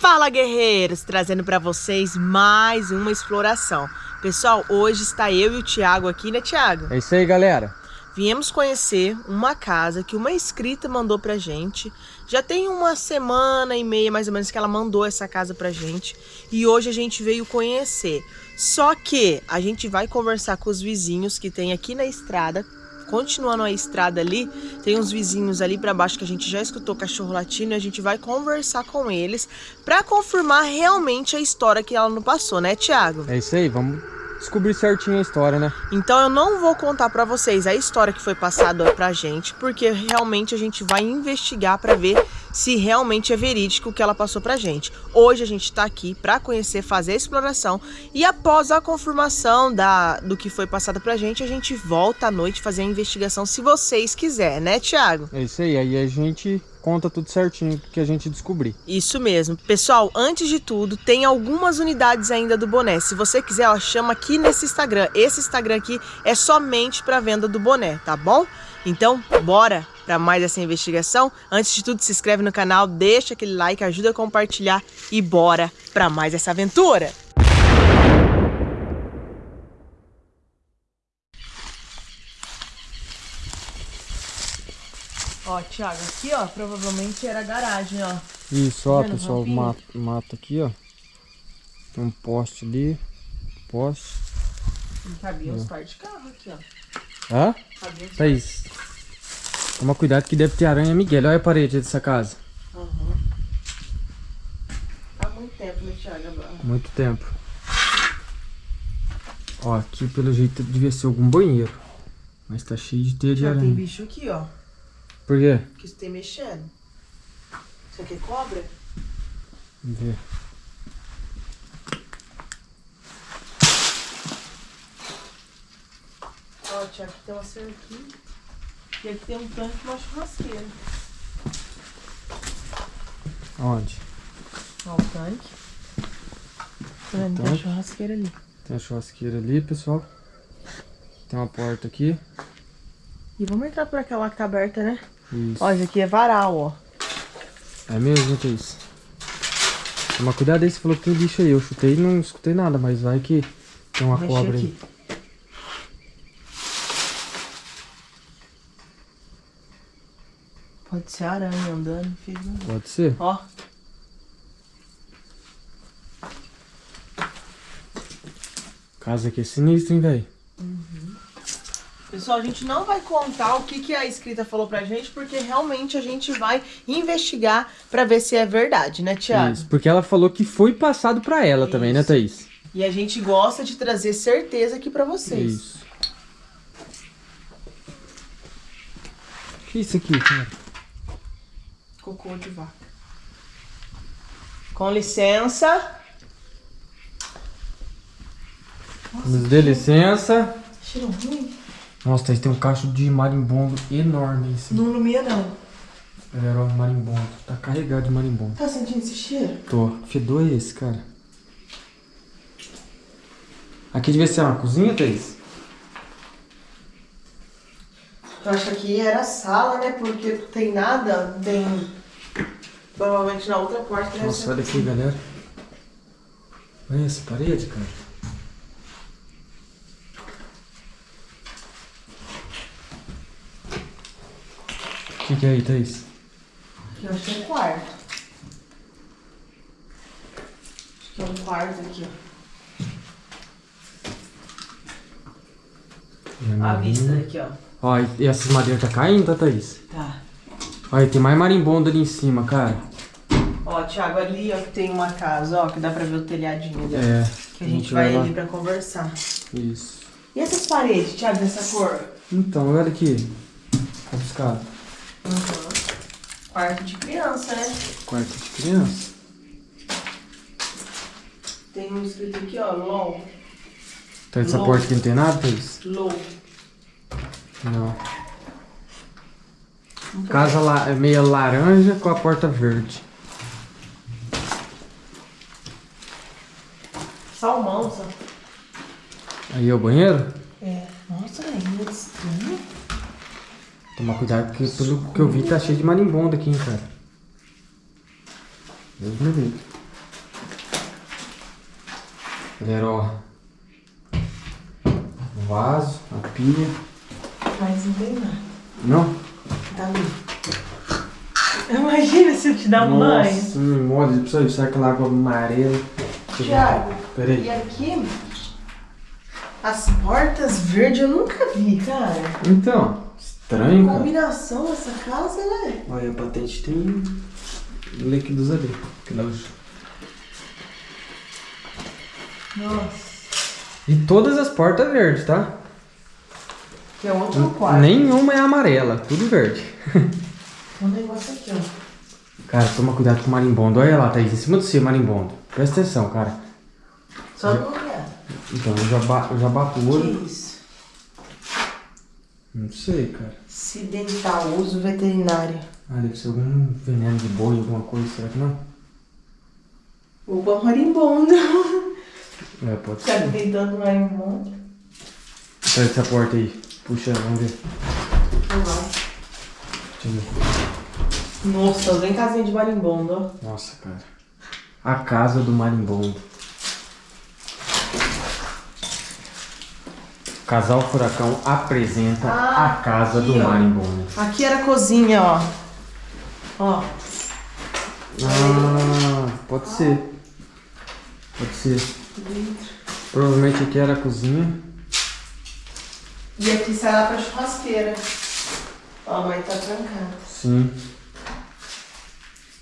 Fala guerreiros, trazendo para vocês mais uma exploração. Pessoal, hoje está eu e o Thiago aqui, né Thiago? É isso aí galera. Viemos conhecer uma casa que uma inscrita mandou pra gente. Já tem uma semana e meia mais ou menos que ela mandou essa casa pra gente. E hoje a gente veio conhecer. Só que a gente vai conversar com os vizinhos que tem aqui na estrada continuando a estrada ali, tem uns vizinhos ali para baixo que a gente já escutou cachorro latindo e a gente vai conversar com eles para confirmar realmente a história que ela não passou, né, Thiago? É isso aí, vamos descobrir certinho a história, né? Então eu não vou contar para vocês a história que foi passada pra gente, porque realmente a gente vai investigar para ver se realmente é verídico o que ela passou pra gente. Hoje a gente tá aqui para conhecer, fazer a exploração e após a confirmação da, do que foi passado pra gente, a gente volta à noite fazer a investigação se vocês quiserem, né, Thiago? É isso aí, aí a gente conta tudo certinho que a gente descobrir. Isso mesmo. Pessoal, antes de tudo, tem algumas unidades ainda do boné. Se você quiser, chama aqui nesse Instagram. Esse Instagram aqui é somente para venda do boné, tá bom? Então, bora para mais essa investigação. Antes de tudo, se inscreve no canal, deixa aquele like, ajuda a compartilhar e bora para mais essa aventura. Ó, Thiago, aqui, ó, provavelmente era a garagem, ó. Isso, ó, pessoal, mato, mato aqui, ó. Tem um poste ali, poste. Não cabia uns par de carro aqui, ó. Hã? Thaís, toma cuidado que deve ter aranha Miguel. Olha a parede dessa casa. Uhum. Há muito tempo, né, Thiago? Muito tempo. Ó, aqui pelo jeito devia ser algum banheiro. Mas tá cheio de teia de Já aranha. tem bicho aqui, ó. Por quê? Que isso tem mexendo. Isso aqui é cobra? Vamos ver. Ó, aqui tem uma cerquinha. E aqui tem um tanque e uma churrasqueira. Onde? Ó, o tanque. Tá vendo? Tem a Tanque. churrasqueira ali. Tem a churrasqueira ali, pessoal. Tem uma porta aqui. E vamos entrar por aquela que tá aberta, né? Isso. Ó, isso aqui é varal, ó. É mesmo, Thaís? Toma cuidado aí, você falou que tem bicho aí. Eu chutei e não escutei nada, mas vai que tem uma cobra aqui. aí. Pode ser aranha andando, filho. Pode ser? Ó. Casa aqui é sinistra, hein, velho? Pessoal, a gente não vai contar o que, que a escrita falou pra gente, porque realmente a gente vai investigar pra ver se é verdade, né, Thiago? Isso, porque ela falou que foi passado pra ela também, né, Isso. Thaís? E a gente gosta de trazer certeza aqui pra vocês. Isso. O que é isso aqui, cara? Cocô de vaca. Com licença. Nos dê licença. Cheiro ruim. Nossa, Thaís, tem um cacho de marimbondo enorme em cima. Não ilumina, não. Galera, ó, marimbondo. Tá carregado de marimbondo. Tá sentindo esse cheiro? Tô. Que fedor é esse, cara? Aqui devia ser uma cozinha, Thaís? Eu acho que aqui era sala, né? Porque não tem nada, tem... Provavelmente na outra porta Nossa, olha aqui, galera. Olha essa parede, cara. Que, que é aí, Thaís? Aqui eu acho que é um quarto. Acho que é um quarto aqui, ó. A vista aqui, ó. Ó, e essas madeiras tá caindo, tá, Thaís? Tá. Olha, tem mais marimbondo ali em cima, cara. Ó, Thiago, ali, ó, que tem uma casa, ó, que dá pra ver o telhadinho dela. É. Que a gente vai ali pra conversar. Isso. E essas paredes, Thiago, dessa cor? Então, olha aqui. Tá buscado. Uhum. Quarto de criança, né? Quarto de criança. Tem um escrito aqui, ó, LOL. Tá essa Não. porta aqui não tem nada, Thaís? LOL. Não. Casa la é meia laranja com a porta verde. Salmão, só. Aí é o banheiro? É. Nossa, velho, muito estranho. Tomar cuidado, porque pelo que eu vi tá cheio de marimbondo aqui, hein, cara. Deus me livre. Galera, ó. O vaso, a pia. Mas não tem nada. Não? Tá ali. Imagina se eu te dar um banho. Nossa, me molha. Precisa. Será aquela água amarela? Thiago, Peraí. e aqui, as portas verdes eu nunca vi, cara. Então, estranho, cara. Combinação essa casa, né? Olha, a patente tem líquidos ali. Que dá os- Nossa. E todas as portas verdes, tá? Que é outro quarto. Nenhuma é amarela, tudo verde. Um negócio aqui, ó. Cara, toma cuidado com o marimbondo. Olha lá, Thaís, em cima do seu marimbondo. Presta atenção, cara. Só não olhar. Então, eu já, ba eu já bato o olho. Que isso? Não sei, cara. Acidental, uso veterinário. Ah, deve ser algum veneno de boi, alguma coisa, será que não? Uba marimbondo. É, pode que ser. tem tanto marimbondo? Sai dessa porta aí. Puxa, vamos ver. Não vai. Deixa eu ver. Nossa, vem casinha de marimbondo, ó. Nossa, cara. A casa do marimbondo. Casal Furacão apresenta Ah, a casa do aqui, ó. marimbondo. Aqui era a cozinha, ó. Ó. Ah, pode ser. Pode ser. Provavelmente aqui era a cozinha. E aqui sai lá pra churrasqueira. Ó, a mãe tá trancada. Sim.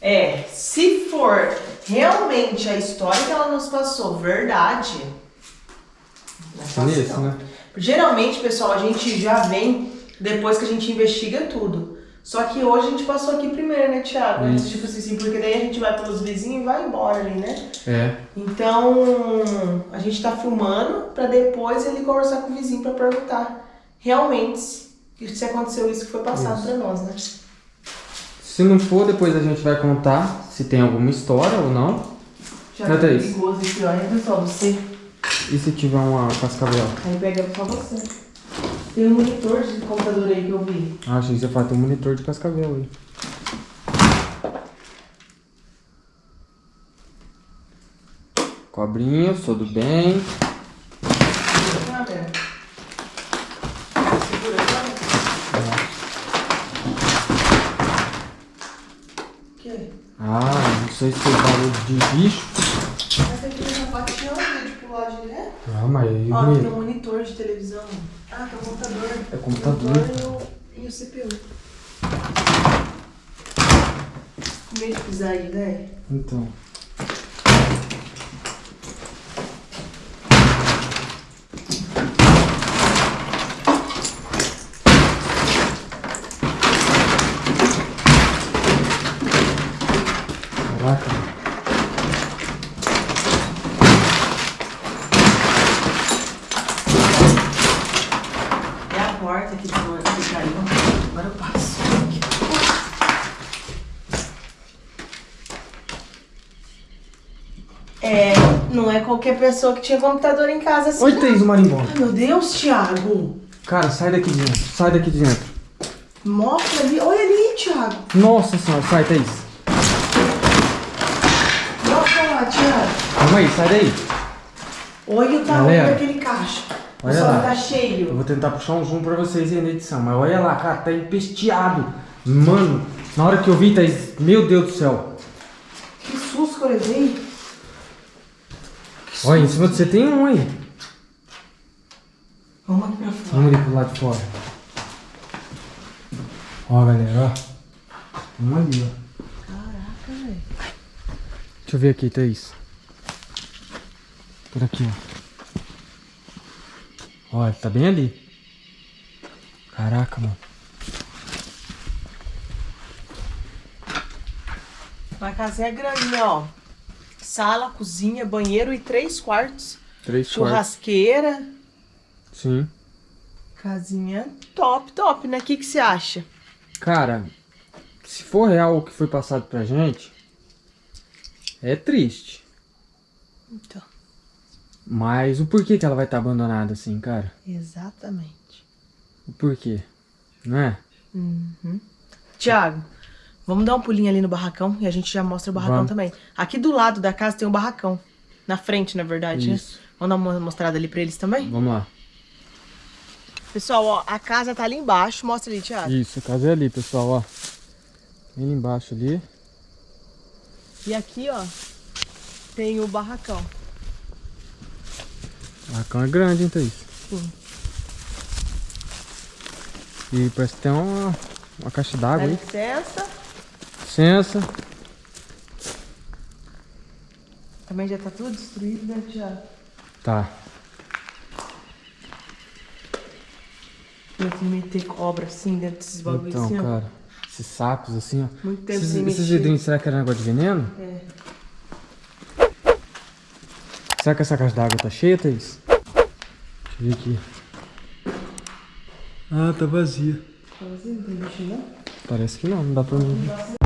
É, se for realmente a história que ela nos passou verdade. Não é não. né? Geralmente, pessoal, a gente já vem depois que a gente investiga tudo. Só que hoje a gente passou aqui primeiro, né, Thiago? Antes, tipo assim, porque daí a gente vai pelos vizinhos e vai embora ali, né? É. Então, a gente tá filmando pra depois ele conversar com o vizinho pra perguntar realmente se aconteceu isso que foi passado Isso. pra nós, né? Se não for, depois a gente vai contar se tem alguma história ou não. Já tá Thaís. perigoso aqui, olha, pessoal, você. E se tiver uma cascavel? Aí pega só você. Tem um monitor de computador aí que eu vi. Ah, achei que você fala, tem um monitor de cascavel aí. Cobrinho, tudo bem. Velho. Segura? Ah, não sei se foi barulho de bicho. Essa aqui tá pateando de pular direto. Ah, aí Ó, tem um monitor de televisão. Ah, tem um computador. É computador. Monitor e o, e o CPU. Com medo de pisar aí, né? Então. Caraca. É a porta que, desma- que caiu. Agora eu passo. É, não é qualquer pessoa que tinha computador em casa assim. Oi. Thaís, o marimbondo. Ai, meu Deus, Thiago. Cara, sai daqui de dentro. Sai daqui de dentro. Mostra ali. Olha ali, Thiago. Nossa senhora, sai, Thaís. Mostra lá, Thiago. Calma aí, sai daí. Olha o tamanho daquele caixa. Olha lá. tá Eu cheio. vou tentar puxar um zoom pra vocês aí na edição, mas olha lá, cara, tá empesteado. Mano, na hora que eu vi, Thaís, meu Deus do céu. Que susto que eu levei. Olha, em cima de você tem um aí. Vamos aqui pra fora. Vamos ali pro lado de fora. Ó, galera, ó. Um ali, ó. Caraca, velho. Deixa eu ver aqui, Thaís. Por aqui, ó. Ó, tá bem ali. Caraca, mano. Uma casinha grande, né, ó. Sala, cozinha, banheiro e três quartos. Três quartos. Churrasqueira. Sim. Casinha top, top, né? O que, que você acha? Cara, se for real o que foi passado pra gente, é triste. Então, Mas o porquê que ela vai estar abandonada assim, cara? exatamente. O porquê? Não é? Uhum. Tiago, vamos dar um pulinho ali no barracão e a gente já mostra o barracão Vamos. também. Aqui do lado da casa tem um barracão. Na frente, na verdade, Isso. né? Vamos dar uma mostrada ali pra eles também? Vamos lá. Pessoal, ó, a casa tá ali embaixo. Mostra ali, Thiago. Isso, a casa é ali, pessoal, ó. Ali embaixo ali. E aqui, ó, tem o barracão. O barracão é grande, hein, Thaís? Sim. E parece que tem uma, uma caixa Dá d'água aí. licença. Licença. Também já tá tudo destruído, né, Thiago? Tá. Eu tenho meter cobra assim dentro desses bagulhos Então, assim, ó. cara, esses sapos assim, ó. Muito tempo Esses, esses vidrinhos, será que era negócio de veneno? É. Será que essa caixa d'água tá cheia, Thaís? Deixa eu ver aqui. Ah, tá vazia. Tá vazio? Não tem bicho, não? Parece que não, não dá pra mim. ver.